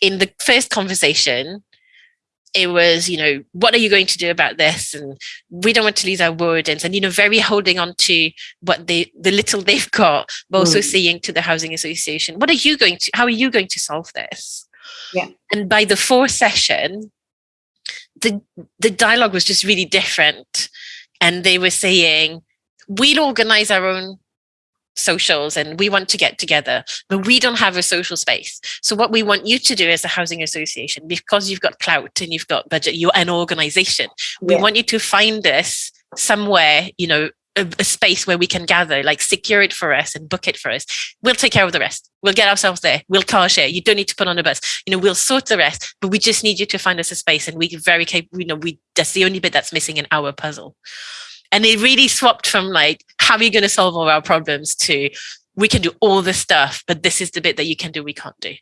in the first conversation, it was, you know, what are you going to do about this? And we don't want to lose our wardens and, you know, very holding on to what they, the little they've got, but also mm. saying to the housing association, what are you going to, how are you going to solve this? Yeah. And by the fourth session, the, the dialogue was just really different. And they were saying, we'll organize our own socials and we want to get together, but we don't have a social space. So what we want you to do as a housing association, because you've got clout and you've got budget, you're an organization. We yeah. want you to find us somewhere, you know, a, a, space where we can gather, like secure it for us and book it for us. We'll take care of the rest. We'll get ourselves there. We'll car share. You don't need to put on a bus. You know, we'll sort the rest, but we just need you to find us a space. And we very capable, you know, we that's the only bit that's missing in our puzzle. And it really swapped from like, how are you going to solve all our problems to we can do all this stuff, but this is the bit that you can do, we can't do.